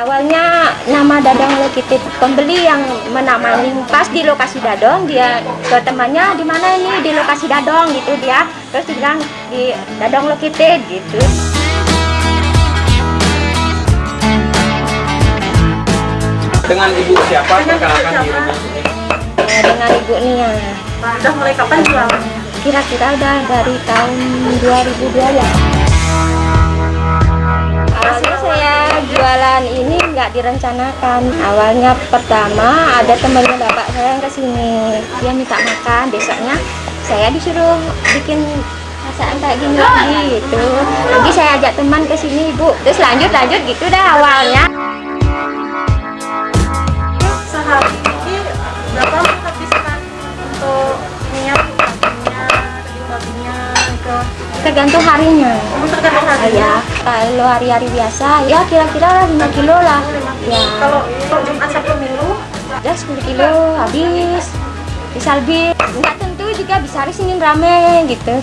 Awalnya nama Dadong Lekitip pembeli yang menamani pas di lokasi Dadong dia ke temannya di mana ini di lokasi Dadong gitu dia terus dia bilang di Dadong Lekitip gitu. Dengan ibu siapa perkenalkan dirinya? Eh, dengan ibu Nia. Udah mulai kapan jualannya? Kira-kira udah dari tahun 2002 ya. Awalnya saya jualan nggak direncanakan. Awalnya pertama ada temannya bapak saya yang ke sini. Dia minta makan, besoknya saya disuruh bikin masakan kayak gini gitu. Nanti saya ajak teman ke sini ibu. Terus lanjut lanjut gitu dah awalnya. Tergantung harinya. Oh, tergantung hari. ya, kalau hari-hari biasa ya kira-kira 5 kilo lah. Ya. Kalau kalau Jumat Sabtu Minggu, ya 10 kilo habis bisa lebih nggak tentu juga bisa hari Senin rame gitu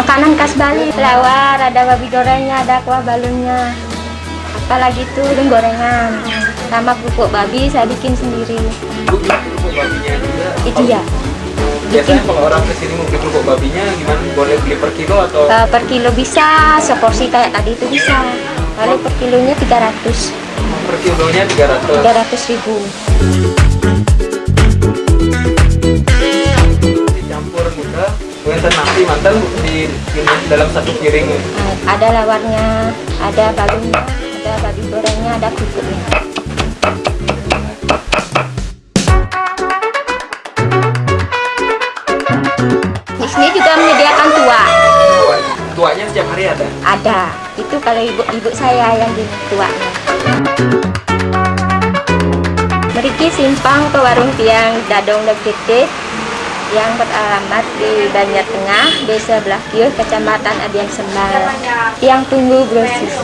makanan khas Bali. Lawar ada babi gorengnya ada kuah balunnya apalagi tuh dan gorengan. Sama pupuk babi saya bikin sendiri. Kerupuk babinya juga. itu ya. Biasanya kalau orang ke sini mau beli kerupuk babinya gimana? Boleh beli per kilo atau? Eh, per kilo bisa seporsi kayak tadi itu bisa. Kalau per kilonya 300 per kilonya 300? 300 ribu Wonten nasi mantan di ini dalam satu piring. Eh, ada lawarnya, ada balungnya, ada babi gorengnya, ada kerupuknya. Di sini juga menyediakan tua, Tuanya, setiap hari ada. ada. Itu kalau ibu-ibu saya yang di tuanya. Meriki simpang ke warung tiang Dadong Legete yang beralamat di Banjar Tengah, Desa Blakir, Kecamatan Adian Sembal, yang tunggu brosis.